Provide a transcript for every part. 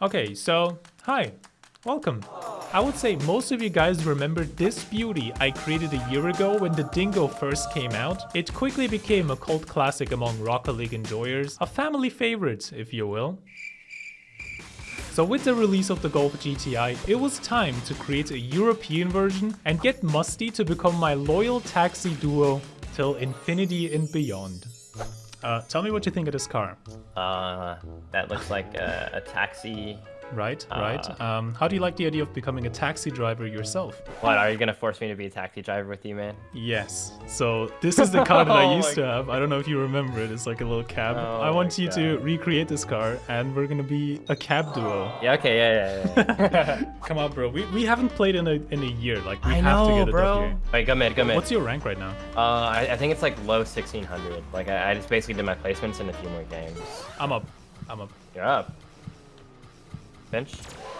Okay, so hi, welcome. I would say most of you guys remember this beauty I created a year ago when the Dingo first came out. It quickly became a cult classic among Rocket League enjoyers, a family favorite, if you will. So with the release of the Golf GTI, it was time to create a European version and get Musty to become my loyal taxi duo till infinity and beyond. Uh, tell me what you think of this car. Uh, that looks like a, a taxi Right, right. Um, how do you like the idea of becoming a taxi driver yourself? What, are you gonna force me to be a taxi driver with you, man? Yes. So this is the car that I Oh used my to have. I don't know if you remember it. It's like a little cab. Oh I want you to recreate this car, and we're gonna be a cab duo. Yeah, okay, yeah, yeah, yeah. Come on, bro. We, we haven't played in a in a year. Like we I have to know, get it bro. up here. Wait, go mid, go mid. What's your rank right now? Uh, I, I think it's like low 1600. Like, I, I just basically did my placements in a few more games. I'm up. I'm up. You're up. Bench?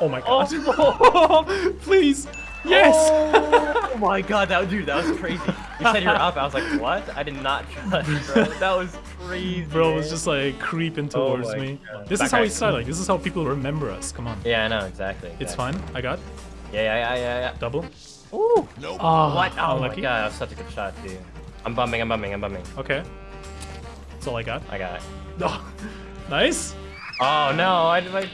Oh my god. Oh, please. Yes. Oh my god, that dude, that was crazy. You said you're up. I was like, what? I did not trust, bro. That was crazy. Bro was just like creeping Oh towards my me. God. This is how we right. start. Like this is how people remember us. Come on. Yeah, I know, exactly. It's fine. I got Yeah, yeah, yeah, yeah, yeah. double. Ooh. Ah, oh, What? Oh my unlucky. god, that was such a good shot, dude. I'm bumming, I'm bumming, I'm bumming. Okay. That's all I got. I got it. Oh, nice. Oh no, I did like.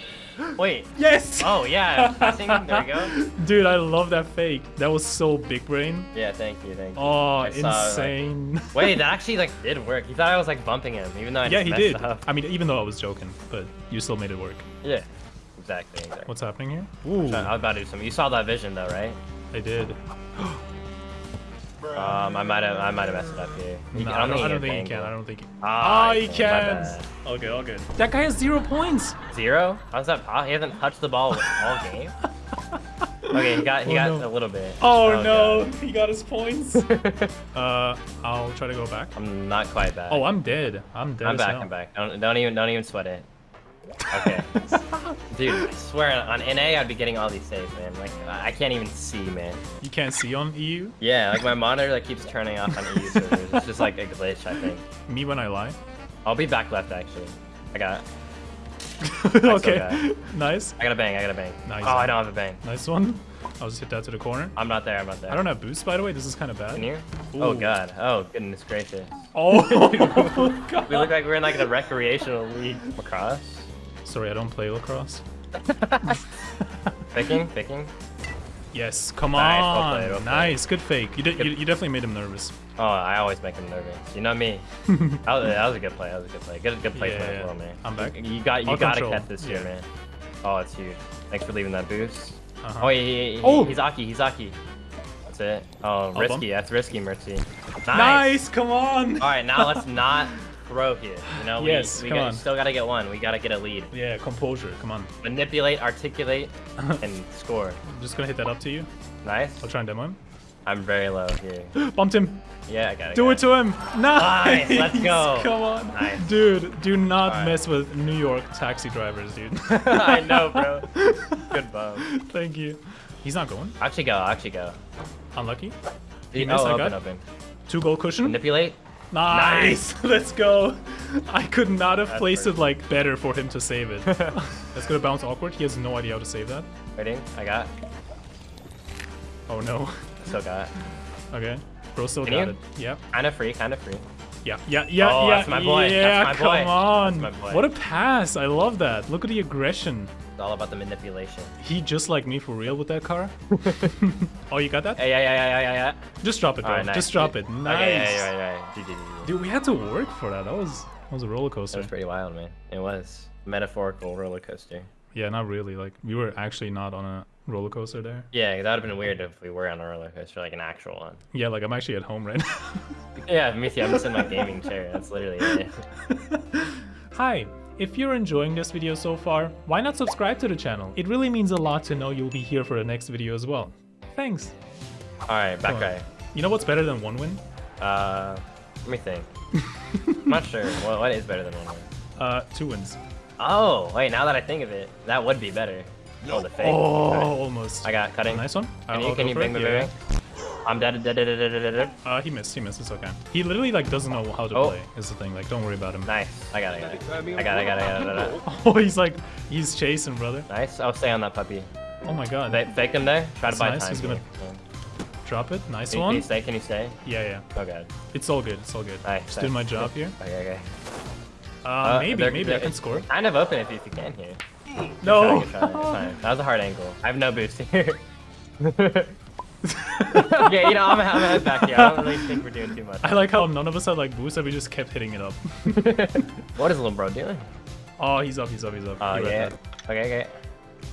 Wait. Yes. Oh yeah, passing. There you go. Dude, I love that fake. That was so big brain. Yeah, thank you, thank you. Oh, I saw, like- insane. Wait, that actually like did work. He thought I was like bumping him, even though I yeah, he did. Up. I mean, even though I was joking, but you still made it work. Yeah. Exactly. exactly. What's happening here? Ooh, I was about to do something. You saw that vision though, right? I did. Um, I might have, I might have messed it up here. You- No, I don't, I don't think he can. can. I don't think he. Ah, Ah, he he can, my can. bad. Okay, all good. That guy has zero points. Zero? How's that? po- He hasn't touched the ball all game. Okay, he got, he Oh, got no. a little bit. Oh, no, God. he got his points. uh, I'll try to go back. I'm not quite back. Oh, I'm dead. I'm dead. I'm as back. hell. I'm back. Don't, don't even, don't even sweat it. Okay. Dude, I swear on NA I'd be getting all these saves, man. Like I can't even see, man. You can't see on EU. Yeah, like my monitor like keeps turning off on EU servers. It's just like a glitch, I think. Me when I lie. I'll be back left actually. I got, okay. got Nice. I got a bang. I got a bang. Nice. Oh, I don't have a bang. Nice one. I'll just hit that to the corner. I'm not there. I'm not there. I don't have boost, by the way. This is kind of bad. Can you? Oh god. Oh goodness gracious. Oh, God. We look like we're in like the recreational league. Lacrosse. Sorry, I don't play lacrosse. Picking. Picking. Yes, come Nice, well on. played, well played. nice, good fake. You, did, you, you definitely made him nervous. Oh, I always make him nervous. You know me. that, was, that was a good play. That was a good play. Good, good placement Yeah, as well, man. I'm back. You got, you I'll gotta control. catch this here, Yeah. man. Oh, it's huge. Thanks for leaving that boost. Uh-huh. Oh, he, he, Oh! he's Aki. He's Aki. That's it. Oh, risky. That's risky, Mertzy. Nice. Nice, come on. All right, now let's not throw here. You know, we, Yes, we come got, on. still gotta get one. We gotta get a lead. Yeah, composure, come on. Manipulate, articulate, and score. I'm just gonna hit that up to you. Nice. I'll try and demo him. I'm very low here. Bumped him. Yeah, I got it. Do got it to him. Nice. Nice, let's go. Come on. Nice. Dude, do not Alright. mess with New York taxi drivers, dude. I know, bro. Good bum. Thank you. He's not going. Actually go, actually go. Unlucky. He missed, oh, I open, got. open. Two gold cushion. Manipulate. Nice. Let's go. I could not have That's placed pretty- it like better for him to save it. That's gonna bounce awkward. He has no idea how to save that. Waiting. I got. Oh no. Still got. Okay. Bro still Can got you? it. Yep. Kind of free, kind of free. Yeah, yeah, yeah, Oh, yeah. that's my boy. That's Yeah, my come boy. on. That's my boy. What a pass. I love that. Look at the aggression. It's all about the manipulation. He just like me for real with that car. oh, you got that? Yeah, yeah, yeah, yeah, yeah. Just drop it, bro. Alright, nice. Just drop it. Nice. Okay, yeah, yeah, yeah, yeah. Dude, we had to work for that. That was that was a roller coaster. That was pretty wild, man. It was metaphorical roller coaster. Yeah, not really. Like we were actually not on a roller coaster there. Yeah, that would have been weird if we were on a roller coaster, like an actual one. Yeah, like I'm actually at home right now. Yeah, me too. I'm just in my gaming chair. That's literally it. Hi. If you're enjoying this video so far, why not subscribe to the channel? It really means a lot to know you'll be here for the next video as well. Thanks. All right, back guy. You know what's better than one win? Uh, let me think. I'm not sure. What, what is better than one win? Uh, two wins. Oh, wait, now that I think of it, that would be better. Oh, the fake. Oh, Alright. almost. I got cutting. Nice one. Can I'll you, can you bang it, the yeah. Bang? I'm dead, dead, dead, dead, dead, dead, dead. Uh, he missed. He missed. It's okay. He literally like doesn't know how to Oh. play. Is the thing. Like, don't worry about him. Nice. I got it, I got it. I got it, I got it, I got it, I got it. Oh, he's like, he's chasing, brother. Nice. I'll stay on that puppy. Oh my god. Fake, fake him there. Try to That's buy nice, time. he's gonna- here. Drop it. Nice Can you, can one. you stay? Can you stay? Yeah, yeah. Oh god. It's all good. It's all good. Nice, Just doing my job here. Okay, okay. Uh, Uh, maybe, they're- maybe I they're- can score. Kind of open if you, if you can here. No. Good try, good try, good. That was a hard angle. I have no boost here. yeah, you know, I'm, I'm head back here. I don't really think we're doing too much. I like how none of us had like boost and we just kept hitting it up. what is little bro doing? Oh, he's up, he's up, he's up. Oh He yeah. Okay, okay.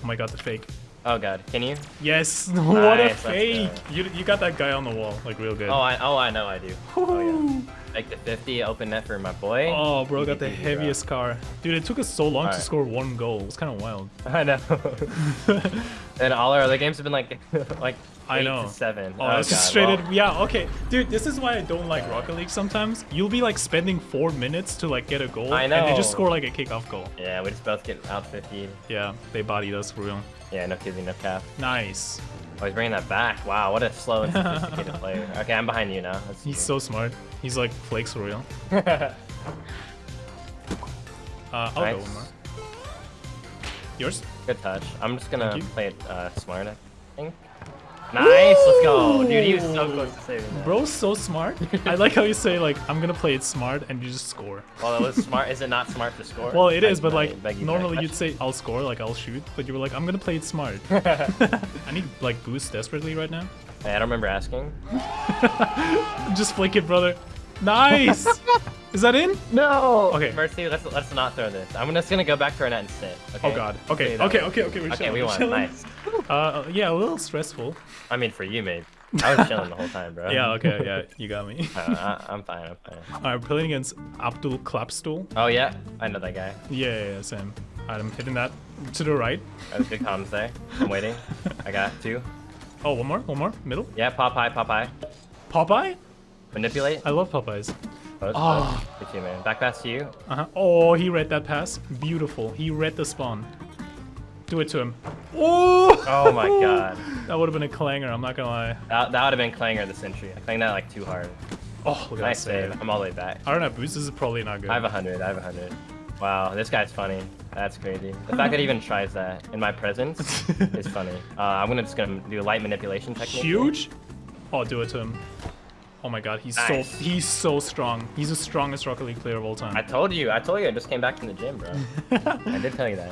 Oh my god, the fake. Oh god, can you? Yes, what a Nice, fake. You, you got that guy on the wall, like real good. Oh, I oh I know I do. Oh yeah. Like the 50 open net for my boy. Oh, bro, got the heaviest car. Dude, it took us so long to score one goal. It's kind of wild. I know. And all our other games have been like like I know. to seven. Oh, God, straight well. Yeah, okay. Dude, this is why I don't like Rocket League sometimes. You'll be like spending four minutes to like get a goal. I And they just score like a kickoff goal. Yeah, we just both get out 50. Yeah, they bodied us for real. Yeah, no kidding, no cap. Nice. Oh, he's bringing that back. Wow, what a slow and sophisticated player. Okay, I'm behind you now. That's He's so smart. He's like flakes for real. Uh, I'll go one more. Yours? Good touch. I'm just gonna play it uh, smart, I think. Nice, let's go. Dude, he was so close to saving that. Bro's so smart. I like how you say like I'm gonna play it smart and you just score. Well, it was smart. Is it not smart to score? Well, it I- is, but I like beg you, normally you'd say I'll score, like I'll shoot, but you were like I'm gonna play it smart. I need like boost desperately right now. Hey, I don't remember asking. Just flick it, brother. Nice. is that in? No. Okay. Mertzy, let's let's not throw this. I'm just gonna go back to our net and sit. Okay? Oh god. Okay. See Okay. Okay. Okay. We're Okay, chilling, we we're won. chilling. Nice. Uh, yeah, a little stressful. I mean, for you, mate. I was chilling the whole time, bro. Yeah. Okay. Yeah, you got me. Uh, I, I'm fine. I'm fine. Alright, we're playing against Abdul Clapstool. Oh yeah, I know that guy. Yeah, yeah, yeah, same. Alright, I'm hitting that to the right. That was good comms there. I'm waiting. I got two. Oh, one more, one more, middle. Yeah, Popeye, Popeye. Popeye? Manipulate. I love Popeyes. Close, Oh. close. Good team, man. Back pass to you. Uh huh. Oh, he read that pass. Beautiful. He read the spawn. Do it to him. Oh! Oh my god. That would have been a clanger. I'm not gonna lie. That, that would have been Clanger the Sentry. I clanged that like too hard. Oh, look at Nice that save. save. I'm all the way back. I don't know, boost. This is probably not good. I have a hundred. I have a hundred. Wow, this guy's funny. That's crazy. The fact that he even tries that in my presence is funny. Uh, I'm gonna just gonna do a light manipulation technique. Huge. Oh, do it to him. Oh my god, he's Nice. so he's so strong. He's the strongest Rocket League player of all time. I told you. I told you. I just came back from the gym, bro. I did tell you that.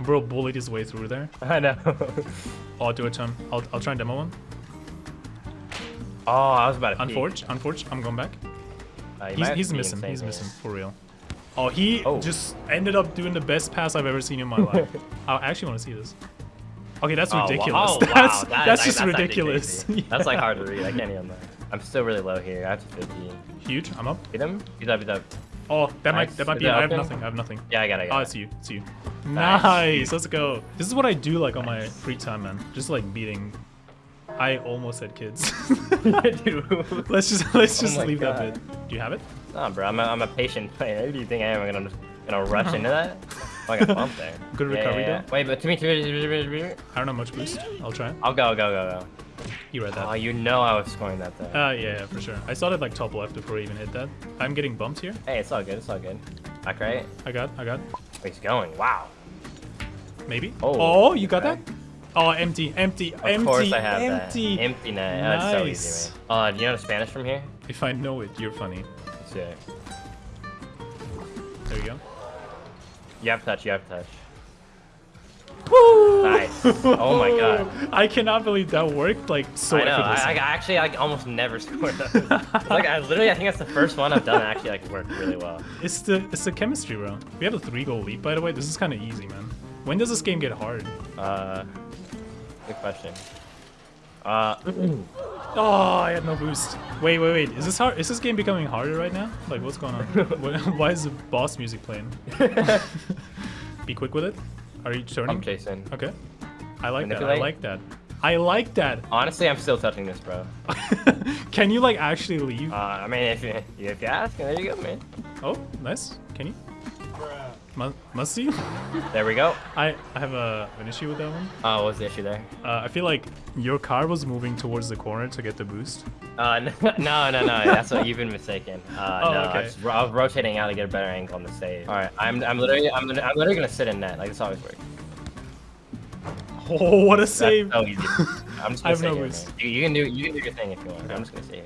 Bro bullied his way through there. I know. Oh, do it to him. I'll, I'll try and demo one. oh, I was about to. peek. Unforge, unforge. I'm going back. Uh, He's, he's missing. He's missing for real. Oh, he Oh. just ended up doing the best pass I've ever seen in my life. I actually want to see this. Okay, that's Oh, wow. ridiculous. Oh, wow. That's That- that's that- just actually ridiculous. crazy. That's like hard to read. I can't even. I'm still really low here. I have to 50. huge. I'm up. Hit him. He's up. He's up. Oh, that might Nice. that might be. it I have open? nothing. I have nothing. Yeah, I got it. I Oh, it's you. It's you. Nice. Nice. Let's go. This is what I do like on my free time, man. Just like beating. I almost said kids. Dude. let's just let's Oh just my leave God. that bit. Do you have it? Nah, bro. I'm a, I'm a patient player. Who do you think I am? I'm gonna gonna rush into that? Oh, I got bumped there. Good recovery, yeah, yeah. though. Wait, but to me, to me. I don't have much boost. I'll try. I'll go, go, go, go. You read that. Oh, you know I was scoring that though. Uh, yeah, yeah, for sure. I saw it like top left before I even hit that. I'm getting bumped here. hey, it's all good. It's all good. Back right. I got, I got. He's going? Wow. Maybe. Oh, Oh, you got okay. that? Oh, empty, empty, Of empty, course I have empty. that. Empty net. That's so Nice. easy, man. Uh, do you know Spanish from here? If I know it, you're funny. Let's see it. There you go. You have touch. You have touch. Woo! Nice. Oh my god. I cannot believe that worked like so I know. I. I actually like almost never scored those. Like I literally, I think that's the first one I've done that actually like worked really well. It's the it's the chemistry, bro. We have a three goal lead, by the way. This is kind of easy, man. When does this game get hard? Uh, good question. Uh, Oh, I had no boost. Wait, wait, wait. Is this hard? Is this game becoming harder right now? Like, what's going on? Why is the boss music playing? Be quick with it. Are you turning? I'm chasing. Okay. I like that. I like that. I like that. Honestly, I'm still touching this, bro. Can you like actually leave? Uh, I mean, if you if you ask, there you go, man. oh, nice. Can you? Mu Musty? There we go. I, I have a, an issue with that one. Oh, what was the issue there? Uh, I feel like your car was moving towards the corner to get the boost. Uh, no, no, no, That's what you've been mistaken. Uh, Oh, no, okay. I, was, I was rotating out to get a better angle on the save. All right, I'm, I'm literally, I'm, I'm literally gonna sit in net. Like this always works. Oh, what a That's save! so easy. I'm just gonna have stay no boost. You, you can do, you can do your thing if you want. I'm just gonna stay here.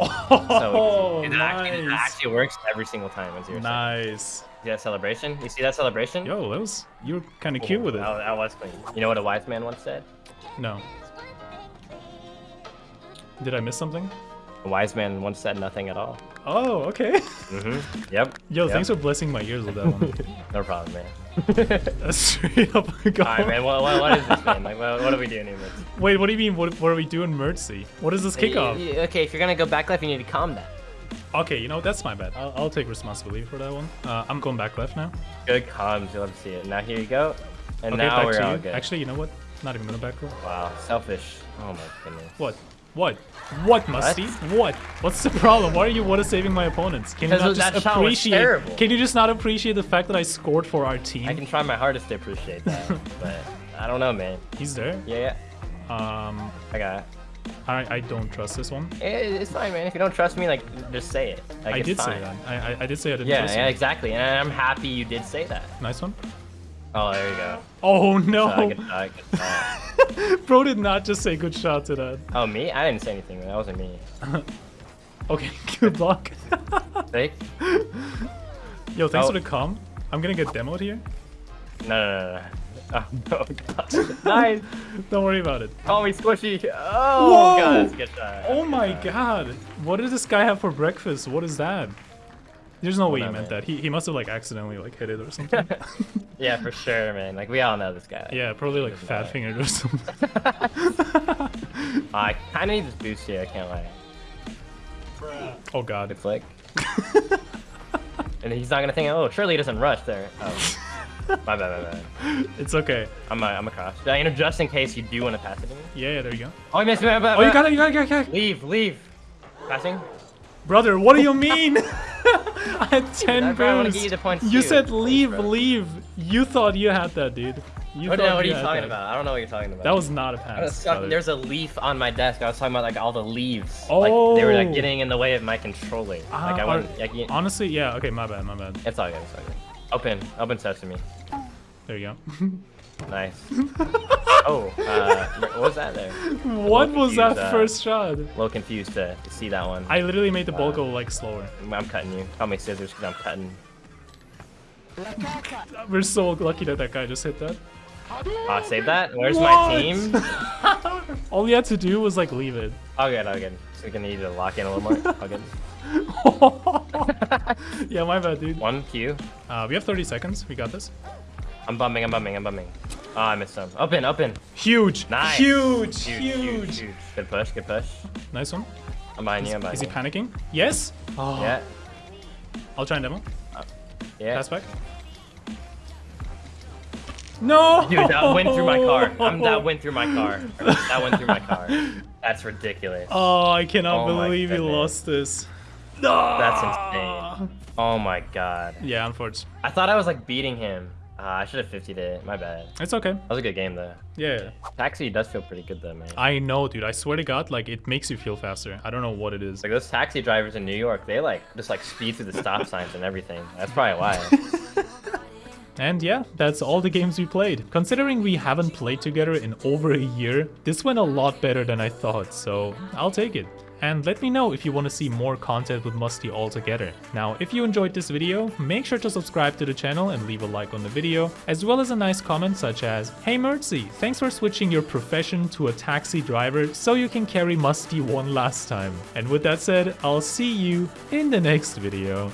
Oh, So it actually, it nice. actually works every single time. It's your Nice. See that celebration? You see that celebration? Yo, that was you were kind of cute with it. That, that was clean. You know what a wise man once said? No. Did I miss something? A wise man once said nothing at all. Oh, okay. Mm-hmm. Yep. Yo, yep. thanks for blessing my ears with that one. No problem, man. That's straight up a go. All right, man. What, what, what is this, man? Like, what, what are we doing here, man? Wait, what do you mean? What, what are we doing, Mertzy? What is this kickoff? Y- y- Okay, if you're gonna go back left, you need to calm down. Okay, you know, that's my bad. I'll, I'll take responsibility for that one. Uh, I'm going back left now. Good comms. You'll love to see it. Now here you go. And Okay, now we're all you. good. Actually, you know what? Not even gonna back roll. wow, selfish. Oh my goodness. What? What? What, Musty? What? What's the problem? Why are you what saving my opponents? Can you not just appreciate? Can you just not appreciate the fact that I scored for our team? I can try my hardest to appreciate that, but I don't know, man. He's there. Yeah, Um, I got it. I, I don't trust this one. It's fine, man. If you don't trust me, like, just say it. Like, I did say fine. that. I, I, I did say I didn't Yeah, trust yeah, you. exactly. And I'm happy you did say that. Nice one. Oh, there you go. Oh no! good shot, good shot. Bro did not just say good shot to that. Oh, me? I didn't say anything. That wasn't me. Okay, good luck. Fake? Yo, thanks Oh. for the com. I'm gonna get demoed here. No, no, no, no. Oh, no. Oh, god. nice. Don't worry about it. Call me squishy. Oh, Whoa! Oh, God, that's a good shot. Oh my Good shot. god. What did this guy have for breakfast? What is that? There's no way he meant that. He, he must have like accidentally like hit it or something. Yeah, for sure, man. Like, we all know this guy. yeah, probably like fat matter. fingered or something. I kind of need this boost here, I can't lie. Oh god. Good flick. and he's not gonna think, oh, surely he doesn't rush there. Oh. my bad, my bad. It's okay. I'm, uh, I'm across. Uh, You know, just in case you do want to pass it to me. Yeah, yeah, there you go. Oh, I missed. Oh, Oh, you got it, you got it, you got it. Leave, leave. Passing? Brother, what do you mean? I had 10 I probably wanna give you You said leave, leave. You thought you had that, dude. You no, what are you talking that. about? I don't know what you're talking about. That was not a pass. there's a leaf on my desk. I was talking about like all the leaves. Like they were Oh. like getting in the way of my controller. Like Ah, I are- Like, you- Honestly, yeah. Okay, my bad, my bad. it's all good. It's all good. Open, open sesame. There you go. Nice. oh, uh, what was that there? what was that uh, first shot? A little confused to, to see that one. I literally made the ball Uh, go like slower. I'm cutting you. Call me scissors because I'm cutting. We're so lucky that that guy just hit that. Ah, save that. Where's What? my team? All he had to do was like leave it. Oh good, oh good. So we're gonna need to lock in a little more. Oh good. yeah, my bad, dude. One Q. Uh, we have 30 seconds. We got this. I'm bumming. I'm bumming. I'm bumming. Oh, I missed some. Open, open. Huge. Nice. Huge. Huge, Huge. huge, huge. Good push. Good push. Nice one. I'm behind you. I'm Is he you. panicking? Yes. Oh. Yeah. I'll try and demo. Yeah. Pass back. No. Dude, that went through my car. Um, that went through my car. That went through my car. That's ridiculous. Oh, I cannot Oh believe you lost this. No! That's insane. Oh my god. Yeah, unfortunately. I thought I was like beating him. Uh, I should have 50'd it. My bad. It's okay. That was a good game though. Yeah. Taxi does feel pretty good though, man. I know, dude. I swear to God, like it makes you feel faster. I don't know what it is. Like those taxi drivers in New York, they like just like speed through the stop signs and everything. That's probably why. And yeah, that's all the games we played. Considering we haven't played together in over a year, this went a lot better than I thought, so I'll take it. And let me know if you want to see more content with Musty altogether. Now, if you enjoyed this video, make sure to subscribe to the channel and leave a like on the video, as well as a nice comment such as, Hey Mertzy, thanks for switching your profession to a taxi driver so you can carry Musty one last time. And with that said, I'll see you in the next video.